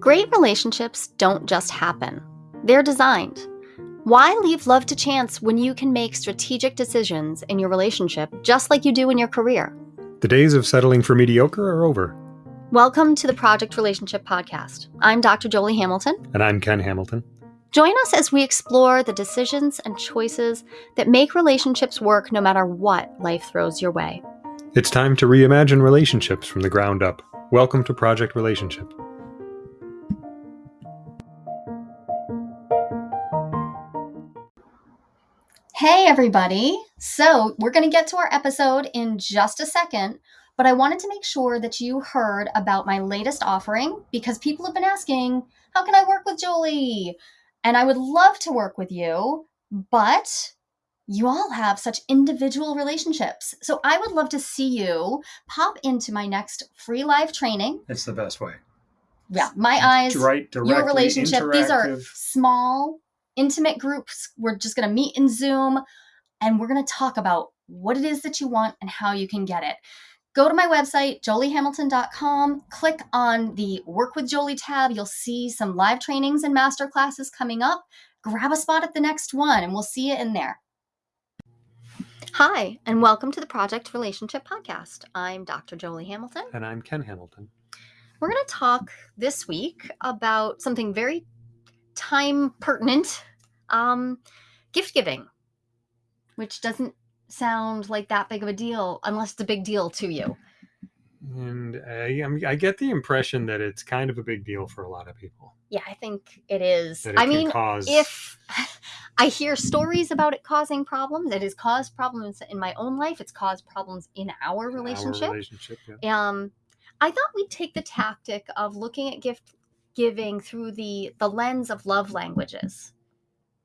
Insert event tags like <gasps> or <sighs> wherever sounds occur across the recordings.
Great relationships don't just happen, they're designed. Why leave love to chance when you can make strategic decisions in your relationship just like you do in your career? The days of settling for mediocre are over. Welcome to the Project Relationship Podcast. I'm Dr. Jolie Hamilton. And I'm Ken Hamilton. Join us as we explore the decisions and choices that make relationships work no matter what life throws your way. It's time to reimagine relationships from the ground up. Welcome to Project Relationship. Hey, everybody. So, we're going to get to our episode in just a second, but I wanted to make sure that you heard about my latest offering because people have been asking, How can I work with Jolie? And I would love to work with you, but you all have such individual relationships. So, I would love to see you pop into my next free live training. It's the best way. Yeah, my eyes, right, your relationship. These are small intimate groups. We're just going to meet in Zoom and we're going to talk about what it is that you want and how you can get it. Go to my website, joliehamilton.com, click on the Work with Jolie tab. You'll see some live trainings and master classes coming up. Grab a spot at the next one and we'll see you in there. Hi, and welcome to the Project Relationship Podcast. I'm Dr. Jolie Hamilton. And I'm Ken Hamilton. We're going to talk this week about something very time pertinent um, gift giving, which doesn't sound like that big of a deal unless it's a big deal to you. And I, I get the impression that it's kind of a big deal for a lot of people. Yeah, I think it is. It I mean, cause... if <laughs> I hear stories about it causing problems, it has caused problems in my own life. It's caused problems in our relationship. Our relationship yeah. Um, I thought we'd take the tactic of looking at gift giving through the the lens of love languages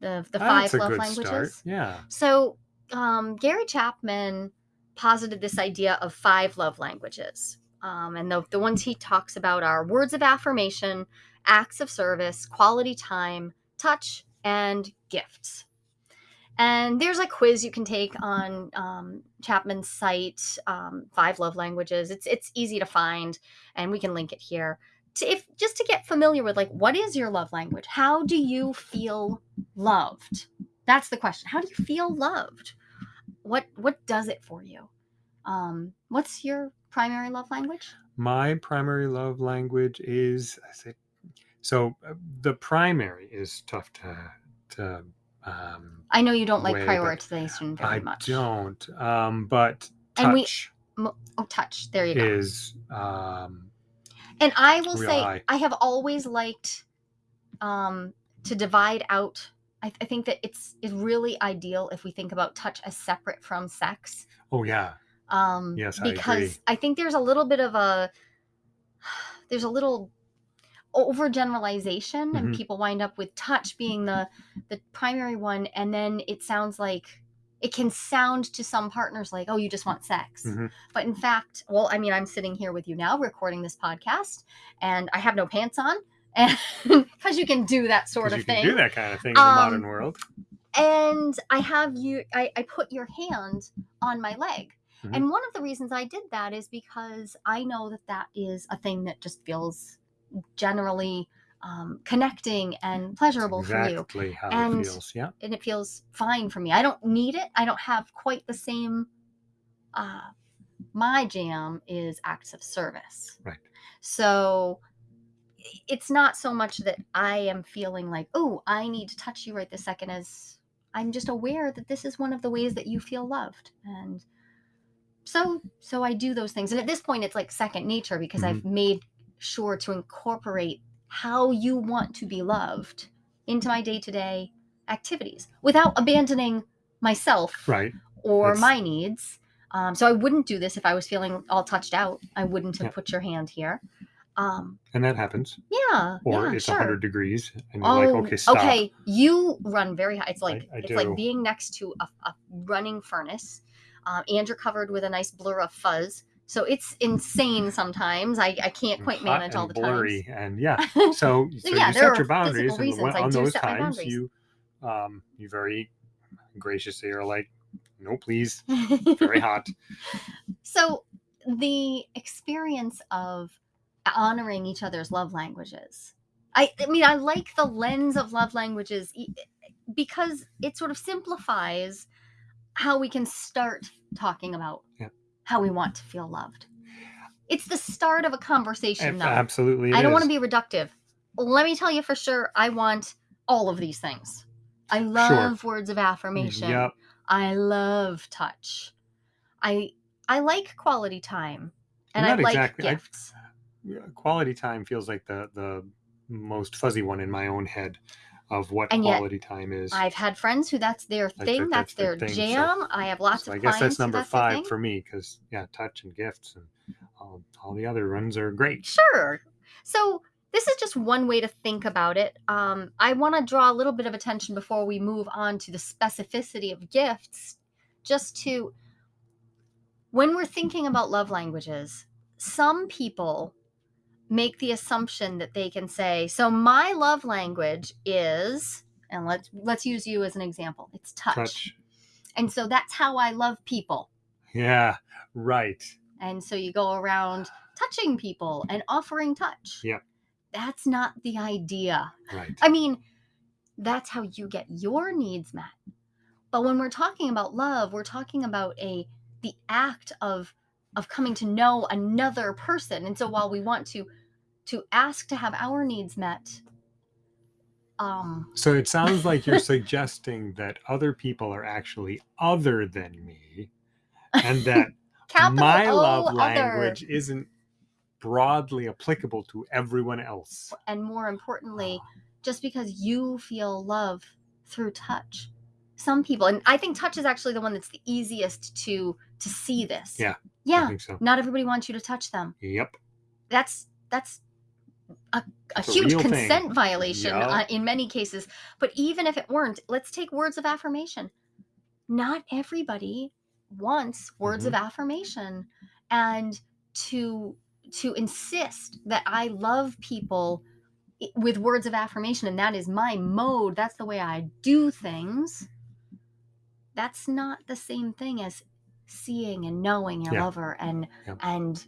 the the five love languages start. yeah. So um, gary chapman posited this idea of five love languages um, and the, the ones he talks about are words of affirmation acts of service quality time touch and gifts. And there's a quiz you can take on um, chapman's site um, five love languages. It's it's easy to find and we can link it here to if just to get familiar with like what is your love language? How do you feel loved? That's the question. How do you feel loved? What what does it for you? Um what's your primary love language? My primary love language is i say so uh, the primary is tough to to um i know you don't like prioritization very I much. i don't um but touch and we oh touch. There you go. is um and I will say, high. I have always liked um, to divide out. I, I, think that it's it's really ideal if we think about touch as separate from sex. Oh yeah. Um, yes, because I, I think there's a little bit of a <sighs> there's a little overgeneralization, mm-hmm. and people wind up with touch being the the primary one, and then it sounds like it can sound to some partners like, oh, you just want sex. Mm-hmm. But in fact, well, I mean, I'm sitting here with you now recording this podcast and I have no pants on. <laughs> And because you can do that sort of you thing. do that kind of thing in um, the modern world. And I have you, I, I put your hand on my leg. Mm-hmm. And one of the reasons I did that is because I know that that is a thing that just feels generally um, connecting and pleasurable exactly for you. how and, it feels. Yeah. And it feels fine for me. I don't need it. I don't have quite the same. Uh, my jam is acts of service. Right. So it's not so much that I am feeling like, oh, I need to touch you right this second, as I'm just aware that this is one of the ways that you feel loved. And so so I do those things. And at this point it's like second nature because mm-hmm. I've made sure to incorporate how you want to be loved into my day to day activities without abandoning myself right. or That's... my needs. Um, so I wouldn't do this if I was feeling all touched out. I wouldn't have yeah. put your hand here. Um, and that happens. Yeah. Or yeah, it's sure. 100 degrees and you're oh, like, okay, stop. Okay, you run very high. It's like I, I it's do. like being next to a, a running furnace, um, and you're covered with a nice blur of fuzz. So it's insane sometimes. I, I can't quite manage all the blurry times. and yeah. <laughs> So, so yeah, you set your boundaries and on those times you um you very graciously are like, no please. Very <laughs> hot. so the experience of honoring each other's love languages I, I mean, I like the lens of love languages because it sort of simplifies how we can start talking about Yeah. How we want to feel loved. It's the start of a conversation, Ab- though. Absolutely. I don't want to be reductive. Let me tell you for sure, I want all of these things. I love words of affirmation. Yep. I love touch. I I like quality time, and I like exactly- I- gifts. Yeah, Quality time feels like the the most fuzzy one in my own head of what And quality time is. I've had friends who that's their thing, that's, that's their their thing, so- jam. I have lots So of I guess that's number that's five for me because yeah, touch and gifts and all, all the other ones are great. Sure. So this is just one way to think about it. Um, I want to draw a little bit of attention before we move on to the specificity of gifts, just to when we're thinking about love languages, some people make the assumption that they can say, "So my love language is," and let's let's use you as an example. It's touch. Touch. And so that's how I love people. Yeah. Right. And so you go around touching people and offering touch. Yeah. That's not the idea. Right. I mean, that's how you get your needs met. But when we're talking about love, we're talking about a the act of of coming to know another person. And so while we want to to ask to have our needs met, um So it sounds like you're <laughs> suggesting that other people are actually other than me, and that <laughs> my O love other. language isn't broadly applicable to everyone else. and more importantly, just because you feel love through touch. Some people, and I think touch is actually the one that's the easiest to to see this. Yeah, Yeah. so. Not everybody wants you to touch them. Yep. That's that's a, a It's a huge thing. consent violation Yeah. uh, in many cases. But even if it weren't, let's take words of affirmation. Not everybody wants words of Mm-hmm. affirmation, and to to insist that I love people with words of affirmation and that is my mode that's the way i do things that's not the same thing as seeing and knowing your Yeah. lover and Yep. and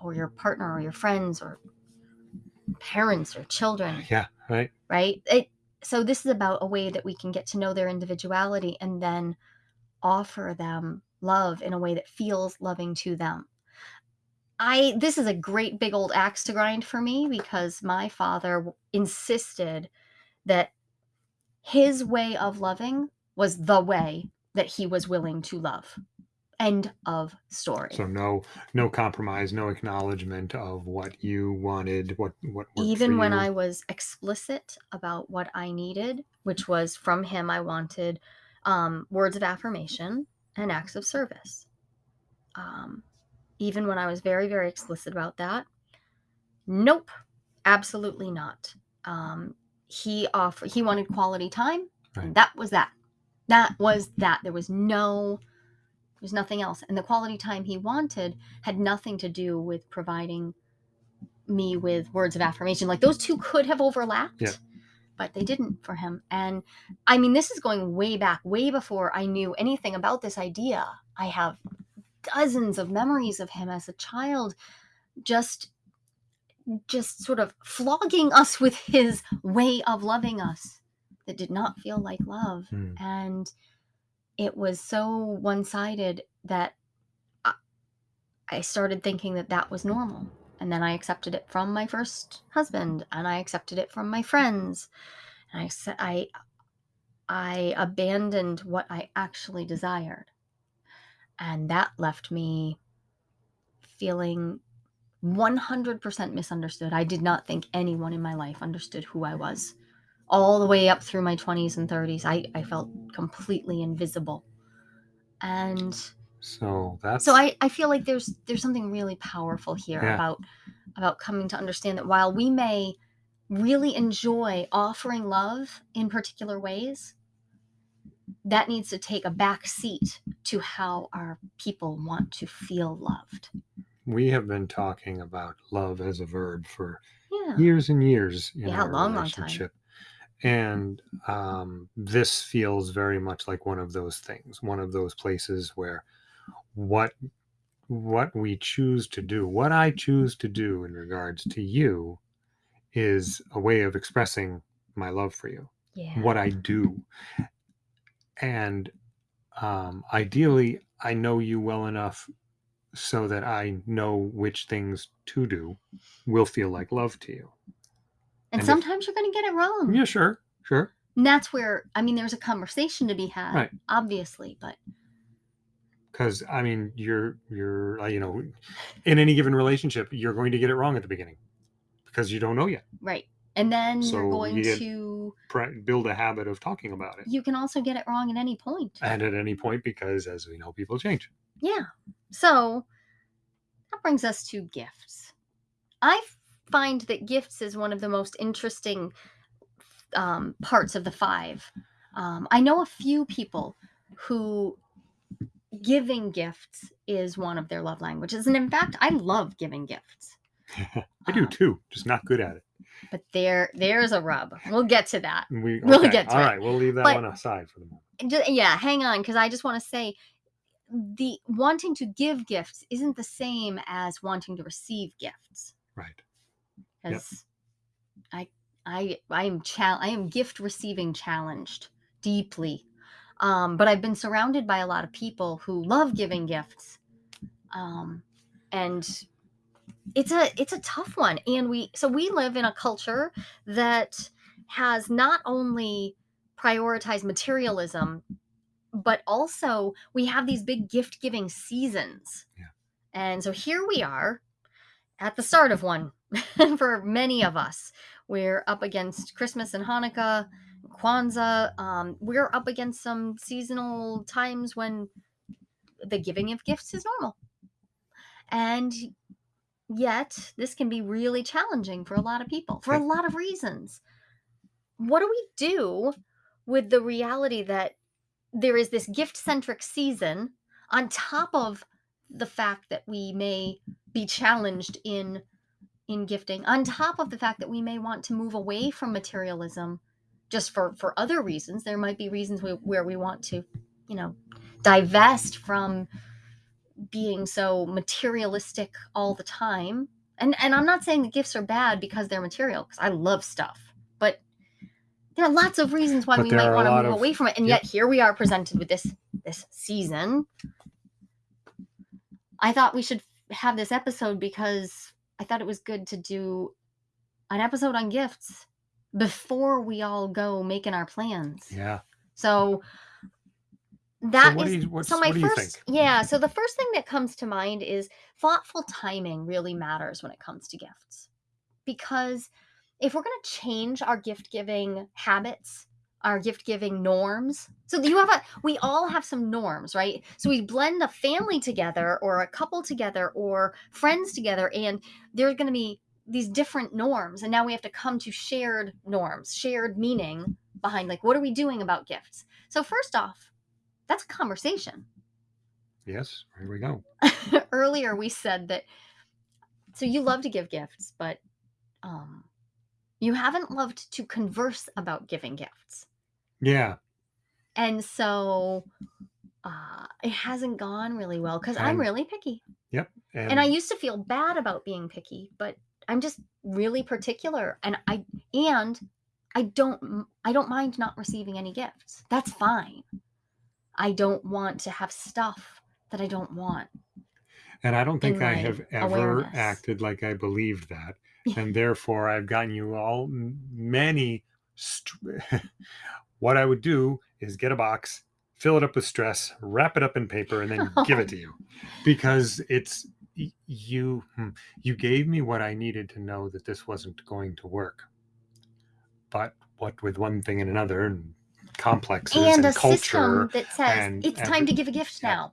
or your partner or your friends or parents or children Yeah. Right. right it so this is about a way that we can get to know their individuality and then offer them love in a way that feels loving to them i this is a great big old axe to grind for me because my father insisted that his way of loving was the way that he was willing to love end of story So no, no compromise, no acknowledgement of what you wanted, what what even when you. I was explicit about what I needed, which was from him, I wanted um, words of affirmation and acts of service. Um, even when I was very, very explicit about that, nope, absolutely not. Um, he offered, he wanted quality time. Right. And that was that. That was that. There was no, there's nothing else. And the quality time he wanted had nothing to do with providing me with words of affirmation. Like those two could have overlapped, Yeah. but they didn't for him. And I mean, this is going way back, way before I knew anything about this idea. I have dozens of memories of him as a child, just just sort of flogging us with his way of loving us that did not feel like love Hmm. and it was so one-sided that I, I started thinking that that was normal and then i accepted it from my first husband and i accepted it from my friends and i said i i abandoned what i actually desired and that left me feeling 100% misunderstood. I did not think anyone in my life understood who i was all the way up through my 20s and 30s i, I felt completely invisible and So that's so I, I feel like there's there's something really powerful here Yeah. about about coming to understand that while we may really enjoy offering love in particular ways that needs to take a back seat to how our people want to feel loved we have been talking about love as a verb for yeah years and years in Yeah, our long, long time. relationship. And um, this feels very much like one of those things, one of those places where what what we choose to do, what I choose to do in regards to you, is a way of expressing my love for you, Yeah. what I do. And um, ideally, I know you well enough so that I know which things to do will feel like love to you. And and if- sometimes you're going to get it wrong. Yeah, sure, sure. And that's where, I mean, there's a conversation to be had, Right. obviously, but Because I mean, you're you're uh, you know, in any given relationship, you're going to get it wrong at the beginning because you don't know yet. right. And then So you're going you to, Pra- build a habit of talking about it, you can also get it wrong at any point. and at any point, because as we know, people change. Yeah. So that brings us to gifts. I find that gifts is one of the most interesting um, parts of the five. Um, I know a few people who giving gifts is one of their love languages. And in fact, I love giving gifts. <laughs> I do Uh, too, just not good at it. But there there's a rub. We'll get to that. We <laughs> we'll okay, get to all it. right. We'll leave that But- one aside for the moment. And ju- yeah, hang on, because I just want to say the wanting to give gifts isn't the same as wanting to receive gifts. Right. Yep. Because I I I am chal- I am gift receiving challenged deeply. Um, but I've been surrounded by a lot of people who love giving gifts. Um, and it's a it's a tough one. And we so we live in a culture that has not only prioritized materialism, but also we have these big gift giving seasons. Yeah. And so here we are at the start of one <laughs> for many of us. We're up against Christmas and Hanukkah, Kwanzaa. Um, we're up against some seasonal times when the giving of gifts is normal. And yet, this can be really challenging for a lot of people for a lot of reasons. What do we do with the reality that there is this gift centric season on top of the fact that we may be challenged in in gifting on top of the fact that we may want to move away from materialism just for for other reasons. There might be reasons we, where we want to you know divest from being so materialistic all the time. And and i'm not saying the gifts are bad because they're material because i love stuff but there are lots of reasons why But we might want to move of- away from it. And Yep. yet here we are presented with this this season. I thought we should have this episode because i thought it was good to do an episode on gifts before we all go making our plans. Yeah. so that is do you- what's- so my what do you first yeah so the first thing that comes to mind is thoughtful timing really matters when it comes to gifts. Because if we're going to change our gift giving habits our gift giving norms so you have a we all have some norms right so we blend a family together or a couple together or friends together and there's going to be these different norms and now we have to come to shared norms shared meaning behind like what are we doing about gifts so first off that's a conversation Yes. Here we go. <laughs> earlier we said that so you love to give gifts but um you haven't loved to converse about giving gifts Yeah. and so uh it hasn't gone really well because i'm And- really picky And, and i used to feel bad about being picky but i'm just really particular and i and i don't m- i don't mind not receiving any gifts that's fine i don't want to have stuff that i don't want and I don't think in I my have ever awareness. acted like I believed that. Yeah. And therefore, I've gotten you all m- many. St- <laughs> what I would do is get a box, fill it up with stress, wrap it up in paper, and then <laughs> give it to you, because it's you. hmm, You gave me what I needed to know that this wasn't going to work. But what with one thing and another, and complexes and and, a culture, system that says and it's time to give a gift yeah. now.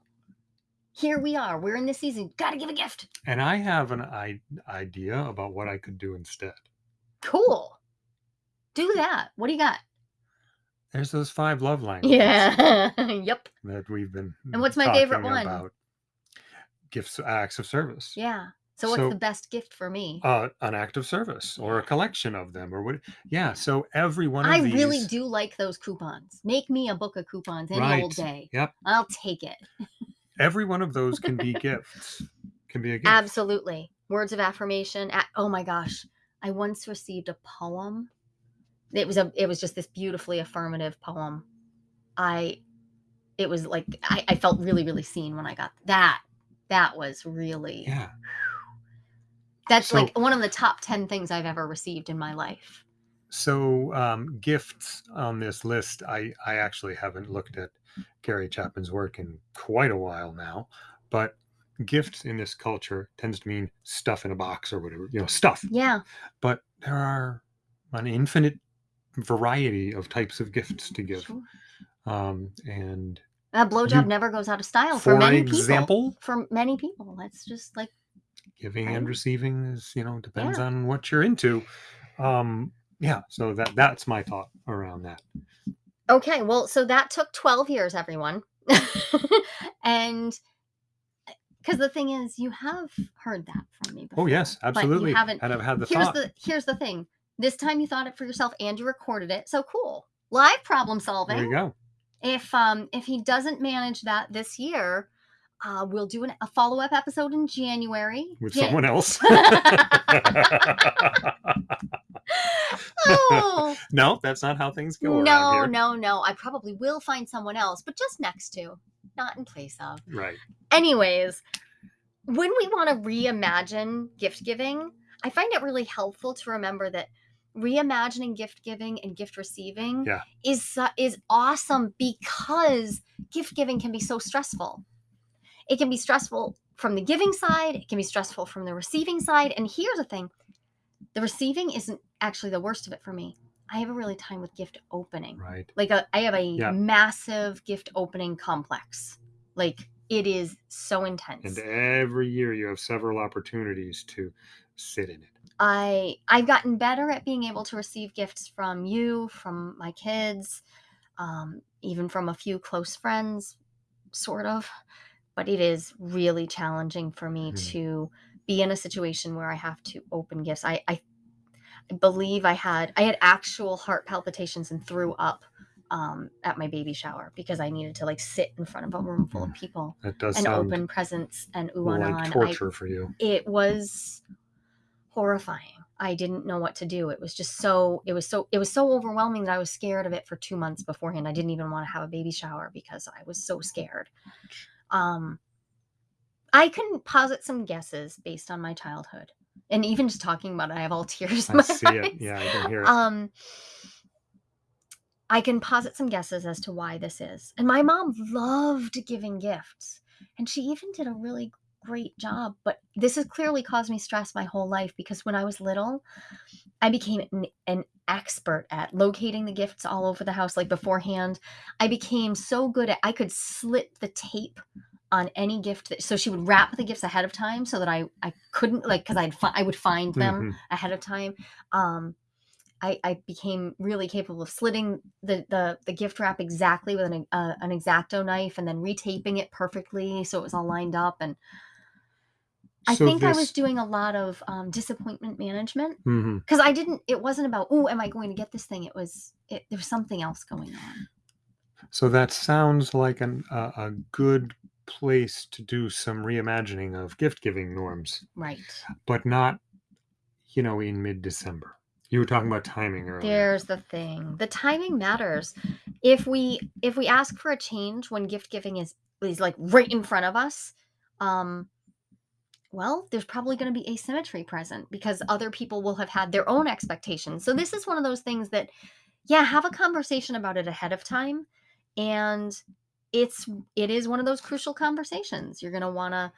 Here we are. We're in this season. Got to give a gift. and I have an I- idea about what I could do instead. Cool. Do that. What do you got? There's those five love languages Yeah. <laughs> yep. that we've been. And what's my favorite one? About gifts, acts of service. Yeah. So what's So- the best gift for me? Uh, an act of service or a collection of them or what? Yeah. So every one of I these. really do like those coupons. Make me a book of coupons any old day. Yep. I'll take it. Every one of those can be <laughs> gifts. Can be a gift. Absolutely. Words of affirmation. Oh my gosh. I once received a poem. It was a it was just this beautifully affirmative poem. I it was like I, I felt really, really seen when I got that. That was really Yeah. that's So- like one of the top 10 things I've ever received in my life. So um, gifts on this list, I I actually haven't looked at Gary Chapman's work in quite a while now, but gifts in this culture tends to mean stuff in a box or whatever, you know, stuff. Yeah. But there are an infinite variety of types of gifts to give, Sure. um, and A blowjob You- never goes out of style for, for many people. For many people. That's just like giving and receiving is you know depends Yeah. on what you're into. Um, yeah, so that that's my thought around that. Okay, well, so that took 12 years, everyone. <laughs> and because the thing is, you have heard that from me before. Oh yes, absolutely. You haven't. and I've had the Here's thought. the here's the thing. This time you thought it for yourself and you recorded it. So cool. Live problem solving. there you go. If um if he doesn't manage that this year, uh, we'll do an, a follow up episode in January with Ja- someone else. Oh <laughs> no, that's not how things go no, no, no! I probably will find someone else, but just next to, not in place of. Right. Anyways, when we want to reimagine gift giving, I find it really helpful to remember that reimagining gift giving and gift receiving Yeah. is su- is awesome because gift giving can be so stressful. It can be stressful from the giving side, it can be stressful from the receiving side, and here's the thing. The receiving isn't actually the worst of it for me. I have a really time with gift opening Right. like a, I have a Yeah. massive gift opening complex. Like it is so intense. And every year you have several opportunities to sit in it. I I've gotten better at being able to receive gifts from you, from my kids, um, even from a few close friends, sort of. But it is really challenging for me Mhm. to be in a situation where I have to open gifts. I, I believe I had I had actual heart palpitations and threw up um, at my baby shower because I needed to like sit in front of a room full of people That does and open presents and ooh like on. I- for you. it was horrifying. I didn't know what to do. It was just so it was so it was so overwhelming that I was scared of it for 2 months beforehand. I didn't even want to have a baby shower because I was so scared. Um I can posit some guesses based on my childhood. And even just talking about it, I have all <laughs> tears in I my see eyes. it. Yeah, I can hear it. Um I can posit some guesses as to why this is. And my mom loved giving gifts. And she even did a really great job. But this has clearly caused me stress my whole life because when I was little, I became an, an expert at locating the gifts all over the house. Like beforehand, I became so good at I could slit the tape on any gift that so she would wrap the gifts ahead of time so that I I couldn't like because I'd fi- I would find them Mhm. ahead of time. Um, I, I became really capable of slitting the, the, the gift wrap exactly with an, uh, an X-Acto knife and then retaping it perfectly so it was all lined up. And I So think I was doing a lot of um, disappointment management because I didn't. It wasn't about oh, am I going to get this thing? It was it, there was something else going on. So that sounds like an, a, a good place to do some reimagining of gift giving norms, Right. but not, you know, in mid December. You were talking about timing earlier. There's the thing. The timing matters. If we if we ask for a change when gift giving is is like right in front of us, um well, there's probably going to be asymmetry present because other people will have had their own expectations. So this is one of those things that yeah, have a conversation about it ahead of time and it's it is one of those crucial conversations. You're going to want to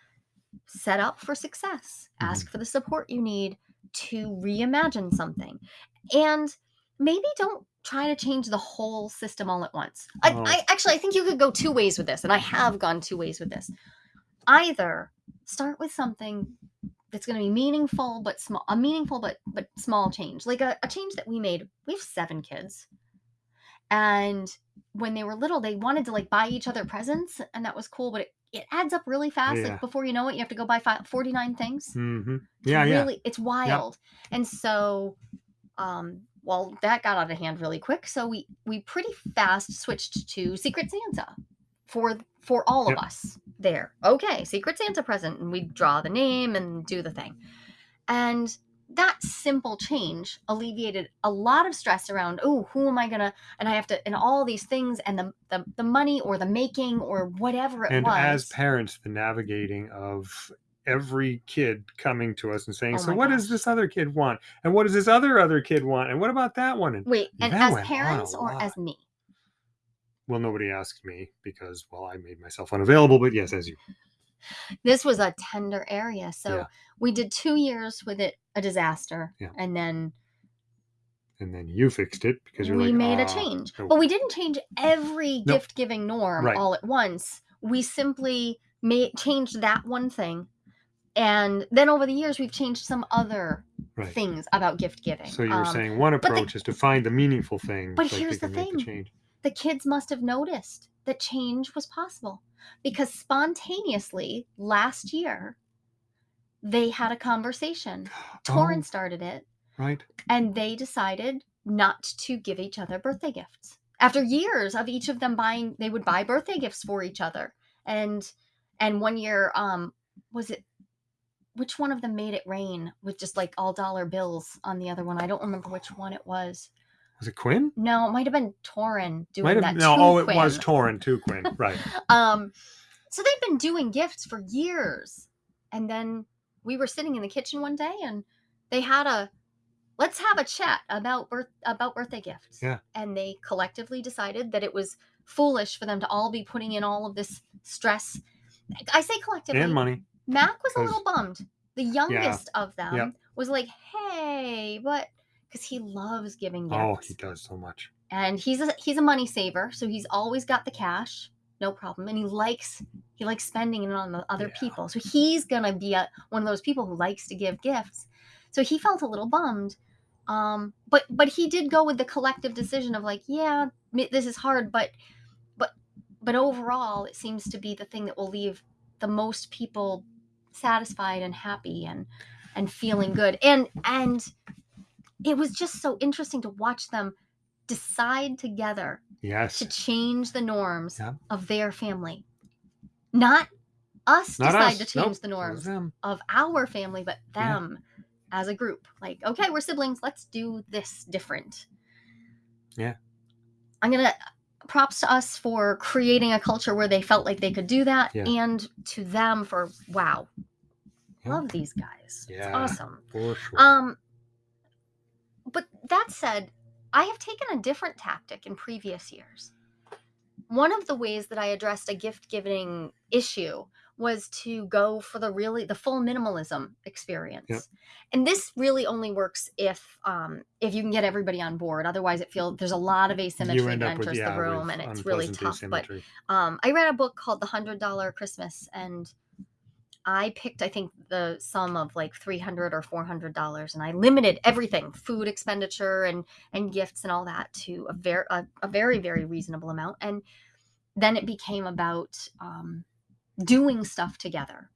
set up for success. Mhm. Ask for the support you need to reimagine something. And maybe don't try to change the whole system all at once. I, Oh. I actually I think you could go two ways with this, and I have gone two ways with this. Either start with something that's going to be meaningful but small, a meaningful but but small change, like a, a change that we made. We have seven kids, and when they were little, they wanted to like buy each other presents, and that was cool. But it, it adds up really fast. Yeah. Like before you know it, you have to go buy fi- forty nine things hmm Yeah, yeah. really it's wild and so um well that got out of hand really quick so we we pretty fast switched to secret santa for for all Yep. of us there. Okay secret santa present and we draw the name and do the thing. And that simple change alleviated a lot of stress around oh who am i gonna and i have to and all these things and the the, the money or the making or whatever it and was. as parents the navigating of every kid coming to us and saying Oh so what does this other kid want? And what does this other other kid want? And what about that one? And wait and as went on a parents or as me well nobody asked me because well i made myself unavailable but yes as you this was a tender area so Yeah. we did two years with it a disaster Yeah. and then and then you fixed it because you're we like made a "Ah, change no." but we didn't change every Nope. gift giving norm Right. all at once we simply made changed that one thing and then over the years we've changed some other right things about gift giving so you're Um, saying one the- approach is to find the meaningful thing but so here's the thing. The kids must have noticed that change was possible because spontaneously last year they had a conversation. <gasps> Torrin Oh, started it. Right. And they decided not to give each other birthday gifts. After years of each of them buying they would buy birthday gifts for each other. And and one year um was it which one of them made it rain with just like all dollar bills on the other one? I don't remember which one it was was it quinn? No it might have been Torin doing might have that no to oh it was Torin too quinn right. <laughs> Um so they've been doing gifts for years. And then we were sitting in the kitchen one day and they had a let's have a chat about birth about birthday gifts. Yeah. and they collectively decided that it was foolish for them to all be putting in all of this stress. I say collectively and money. Mac was a little bummed. The youngest of them Yep. was like hey what because he loves giving gifts oh he does so much. And he's a he's a money saver so he's always got the cash no problem and he likes he likes spending it on the other Yeah. people. So he's gonna be a, one of those people who likes to give gifts. So he felt a little bummed um but but he did go with the collective decision of like yeah this is hard but but but overall it seems to be the thing that will leave the most people satisfied and happy and and feeling good. And and it was just so interesting to watch them decide together yes to change the norms Yeah. of their family not us not decide us to change Nope, the norms of our family but Yeah. them as a group like okay we're siblings let's do this different Yeah. i'm gonna props to us for creating a culture where they felt like they could do that Yeah. and to them for wow Yeah. love these guys it's Yeah. awesome for sure um that said i have taken a different tactic in previous years. One of the ways that i addressed a gift giving issue was to go for the really the full minimalism experience. Yep. and this really only works if um if you can get everybody on board. Otherwise it feels there's a lot of asymmetry that up with enters yeah the room and it's really tough but um, I read a book called The Hundred Dollar Christmas, and I picked, I think, the sum of like three hundred or four hundred dollars, and I limited everything, food expenditure and and gifts and all that, to a very a, a very very reasonable amount. And then it became about um, doing stuff together,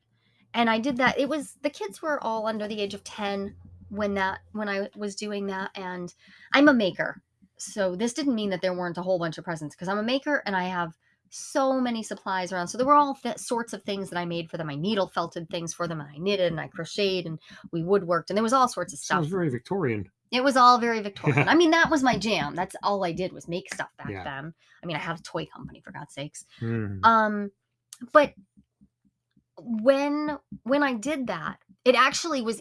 and I did that. It was the kids were all under the age of ten when that when I was doing that, and I'm a maker. So this didn't mean that there weren't a whole bunch of presents because I'm a maker and I have so many supplies around. So there were all th- sorts of things that I made for them. I needle felted things for them, and I knitted and I crocheted and we woodworked, and there was all sorts of stuff. sounds very victorian It was all very Victorian. I <laughs> mean, that was my jam. That's all I did was make stuff back Yeah. then. I mean, I have a toy company for God's sakes. Hmm. Um, but when when I did that, it actually was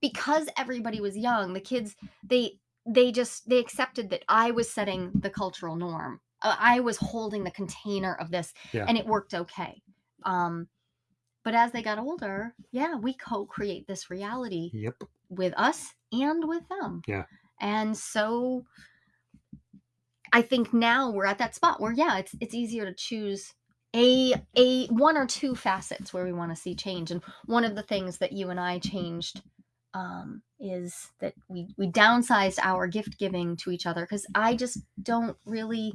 because everybody was young. The kids they they just they accepted that I was setting the cultural norm. Uh, I was holding the container of this, Yeah. and it worked okay. Um, but as they got older, yeah, we co-create this reality yep with us and with them. Yeah. And so I think now we're at that spot where yeah, it's it's easier to choose a a one or two facets where we want to see change. And one of the things that you and I changed um, is that we we downsized our gift giving to each other because I just don't really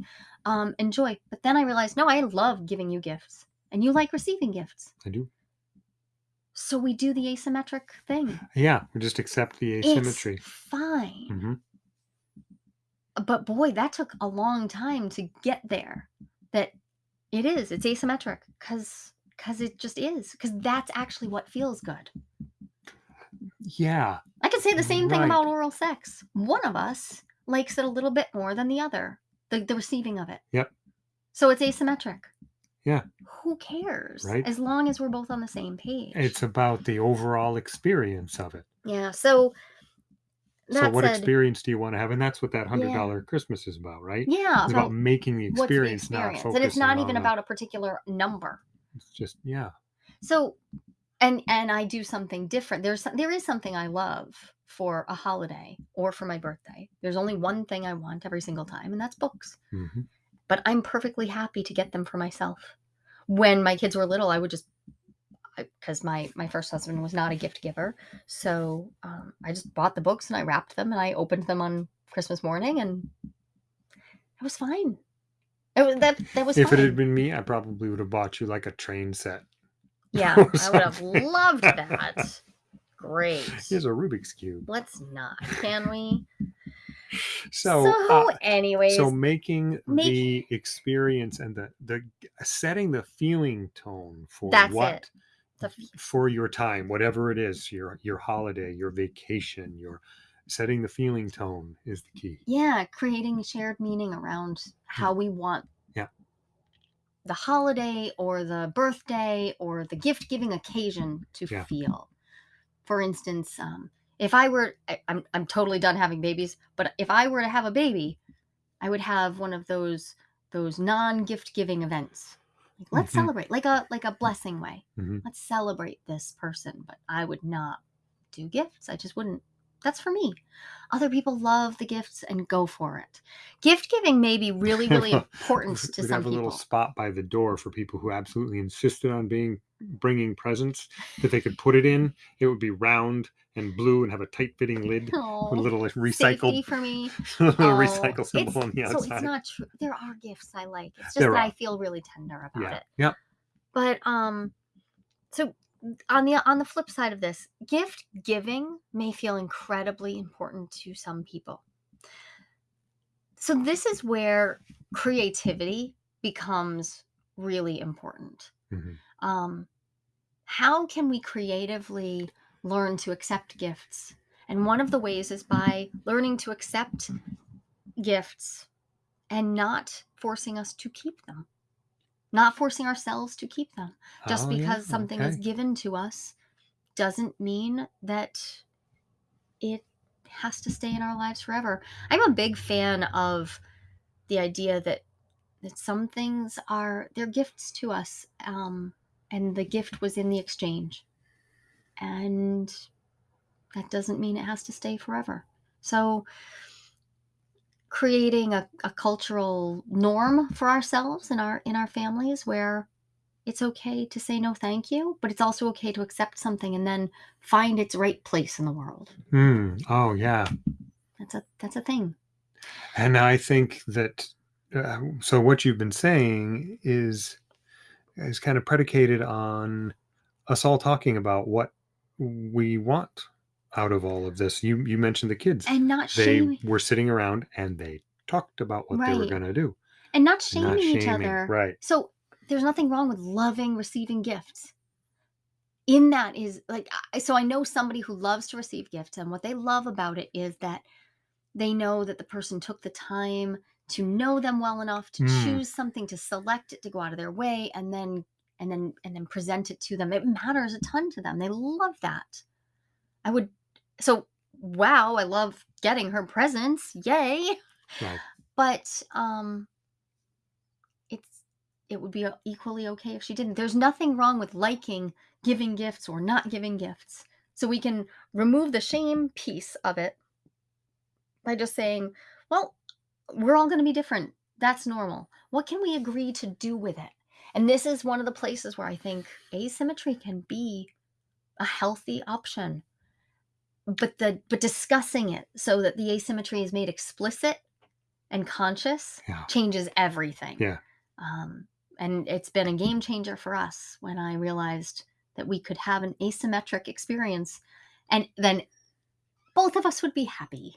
um, enjoy. But then I realized no, I love giving you gifts, and you like receiving gifts. i do So we do the asymmetric thing. yeah we just accept the asymmetry It's fine. hmm but boy that took a long time to get there that it is it's asymmetric because because it just is because that's actually what feels good Yeah, I could say the same thing about oral sex. One of us likes it a little bit more than the other, the, the receiving of it. Yep. So it's asymmetric. Yeah. Who cares? Right. As long as we're both on the same page. It's about the overall experience of it. yeah. So so what said, experience do you want to have? And that's what that hundred Yeah. Christmas is about, right? yeah, It's about about making the what's the experience, not and it's not even uh, about a particular number. It's just yeah. So, and and I do something different. There's some- there is something I love for a holiday or for my birthday. There's only one thing I want every single time, and that's books. hmm But I'm perfectly happy to get them for myself. When my kids were little, I would just because my my first husband was not a gift giver, so um, I just bought the books and I wrapped them and I opened them on Christmas morning, and it was fine. It was that that was If fine. it had been me, I probably would have bought you like a train set. Yeah, <laughs> I would have loved <laughs> that. Great. Here's a Rubik's cube. Let's not, can we? So, So, uh, anyways, so making the experience and the the setting the feeling tone for That's what it. the for your time, whatever it is, your your holiday, your vacation, your setting the feeling tone is the key. yeah, creating shared meaning around how we want. The holiday or the birthday or the gift giving occasion to Yeah. feel. For instance, um, if I were, I, I'm, I'm totally done having babies, but if I were to have a baby, I would have one of those those non gift giving events. Like, let's Mhm. celebrate, like a like a blessing way. Mhm. Let's celebrate this person, but I would not do gifts. I just wouldn't. That's for me. Other people love the gifts and go for it. Gift giving may be really, really <laughs> important to We'd some have a little spot by the door for people who absolutely insisted on being bringing presents that they could put it in. It would be round and blue and have a tight fitting lid <laughs> with a Oh, little safety recycled for me. <laughs> little Oh, recycle symbol on the So outside. it's not true. There are gifts I like. It's just There that are. I feel really tender about yeah. it. Yeah. But um, so on the on the flip side of this, gift giving may feel incredibly important to some people. So this is where creativity becomes really important. Mhm. Um, how can we creatively learn to accept gifts? And one of the ways is by learning to accept gifts and not forcing us to keep them, not forcing ourselves to keep them. Just Oh, yeah, because something is given to us doesn't mean that it has to stay in our lives forever. I'm a big fan of the idea that that some things are they're gifts to us um, and the gift was in the exchange and that doesn't mean it has to stay forever so creating a, a cultural norm for ourselves in our in our families where it's okay to say no thank you but it's also okay to accept something and then find its right place in the world Hmm. Oh, yeah. that's a that's a thing And I think that uh, so what you've been saying is is kind of predicated on us all talking about what we want out of all of this. You you mentioned the kids. and not they shaming were sitting around and they talked about what they were Right. going to do. and not Not shaming each shaming. other Right. So there's nothing wrong with loving receiving gifts. In that is like, I- so I know somebody who loves to receive gifts, and what they love about it is that they know that the person took the time to know them well enough to Mm. choose something to select it to go out of their way and then and then and then present it to them it matters a ton to them they love that i would so wow i love getting her presents yay. Right. but um it's it would be uh, equally okay if she didn't. There's nothing wrong with liking giving gifts or not giving gifts. So we can remove the shame piece of it by just saying well we're all going to be different. That's normal. What can we agree to do with it? And this is one of the places where i think asymmetry can be a healthy option but the but discussing it so that the asymmetry is made explicit and conscious Yeah. changes everything. Yeah. Um, and it's been a game changer for us when I realized that we could have an asymmetric experience and then both of us would be happy.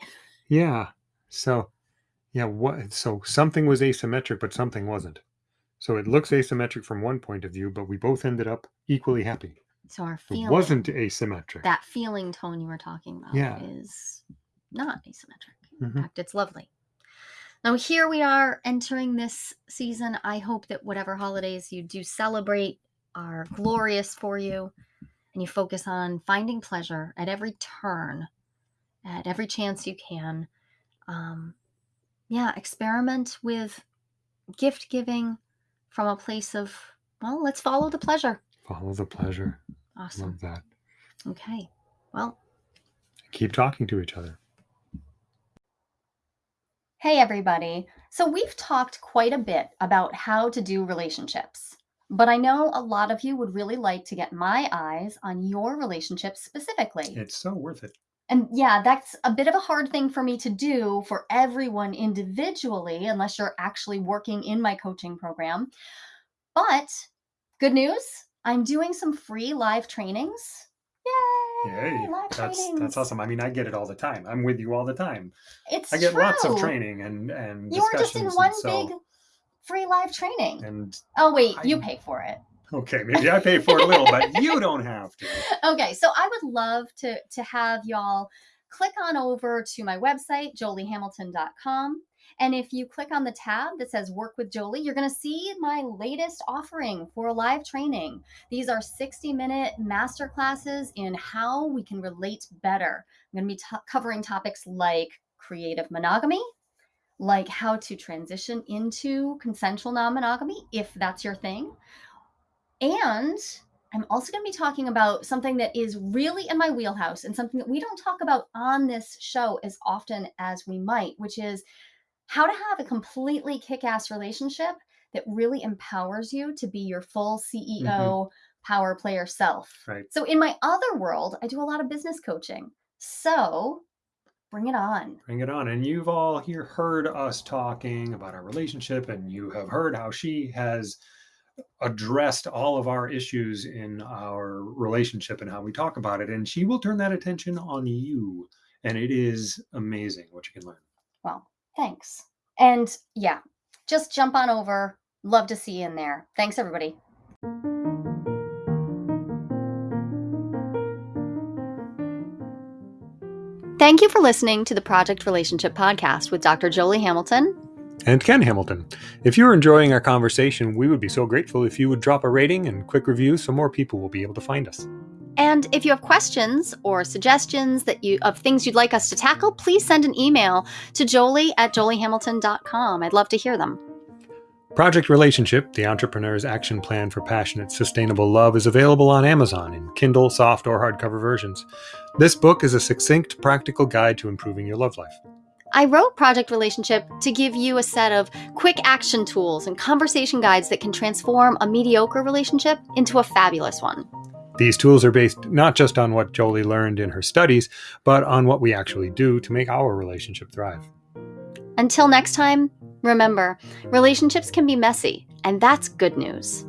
Yeah. So, yeah, what so something was asymmetric but something wasn't. So it looks asymmetric from one point of view, but we both ended up equally happy. So our It feeling wasn't asymmetric. that feeling tone you were talking about Yeah. is not asymmetric. In Mhm. fact, it's lovely. Now, here we are entering this season. I hope that whatever holidays you do celebrate are glorious for you and you focus on finding pleasure at every turn, at every chance you can. Um, yeah, experiment with gift giving from a place of, well, let's follow the pleasure. Follow the pleasure. Awesome. Love that. Okay. Well, Keep talking to each other. Hey, everybody. So, we've talked quite a bit about how to do relationships, but I know a lot of you would really like to get my eyes on your relationships specifically. It's so worth it. And yeah, that's a bit of a hard thing for me to do for everyone individually, unless you're actually working in my coaching program. But good news, I'm doing some free live trainings. Yay! Yay. Live That's trainings. that's awesome. I mean, I get it all the time. I'm with you all the time. It's I get lots of training and and You were just in one so big free live training. and Oh wait, you I'm- pay for it. okay, maybe I pay for it a little, but you <laughs> don't have to. Okay, so I would love to to have y'all click on over to my website joliehamilton.com and if you click on the tab that says work with Jolie, you're going to see my latest offering for a live training. These are 60 minute master classes in how we can relate better. I'm going to be t- covering topics like creative monogamy, like how to transition into consensual non monogamy if that's your thing. And I'm also going to be talking about something that is really in my wheelhouse and something that we don't talk about on this show as often as we might, which is how to have a completely kick ass relationship that really empowers you to be your full mm-hmm. CEO power player self. Right. So, in my other world, I do a lot of business coaching. So, bring it on. Bring it on. And you've all here heard us talking about our relationship, and you have heard how she has addressed all of our issues in our relationship and how we talk about it. And she will turn that attention on you. And it is amazing what you can learn. Well, thanks. And yeah, just jump on over. Love to see you in there. Thanks, everybody. Thank you for listening to the Project Relationship Podcast with Dr. Jolie Hamilton. And Ken Hamilton. If you're enjoying our conversation, we would be so grateful if you would drop a rating and quick review so more people will be able to find us. And if you have questions or suggestions that you of things you'd like us to tackle, please send an email to jolie at joliehamilton.com. I'd love to hear them. Project Relationship, the entrepreneur's action plan for passionate, sustainable love, is available on Amazon in Kindle, soft, or hardcover versions. This book is a succinct, practical guide to improving your love life. I wrote Project Relationship to give you a set of quick action tools and conversation guides that can transform a mediocre relationship into a fabulous one. These tools are based not just on what Jolie learned in her studies, but on what we actually do to make our relationship thrive. Until next time, remember relationships can be messy, and that's good news.